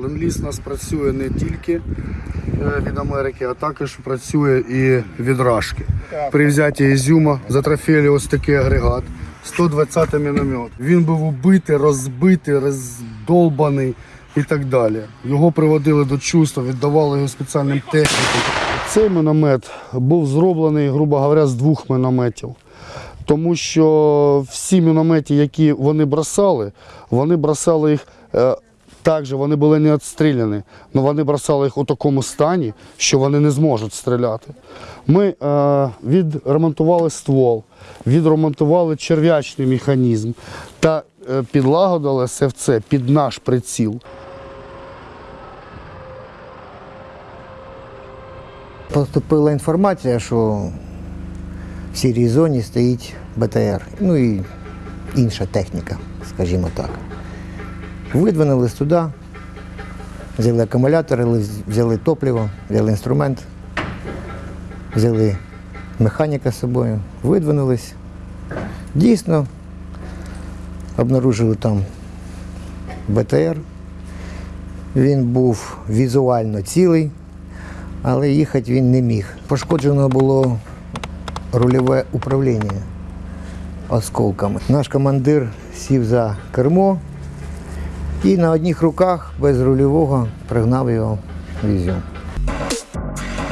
Ленд-ліз у нас працює не тільки е, від Америки, а також працює і від Рашки. При взятті Ізюма затрофеїли ось такий агрегат. 120 міномет. Він був убитий, розбитий, роздолбаний і так далі. Його приводили до чувства, віддавали його спеціальним технікам. Цей міномет був зроблений, грубо говоря, з двох мінометів. Тому що всі міномети, які вони бросали, вони бросали їх так же, вони були не відстріляні, але вони бросали їх у такому стані, що вони не зможуть стріляти. Ми е, відремонтували ствол, відремонтували черв'ячний механізм та е, підлагодили це під наш приціл. Поступила інформація, що в сірій зоні стоїть БТР, ну і інша техніка, скажімо так. Видвинулись туди, взяли акумулятори, взяли топливо, взяли інструмент, взяли механіка з собою, видвинулись. Дійсно, обнаружили там БТР. Він був візуально цілий, але їхати він не міг. Пошкоджено було рульове управління осколками. Наш командир сів за кермо і на одних руках без рульового пригнав його в Ізюм.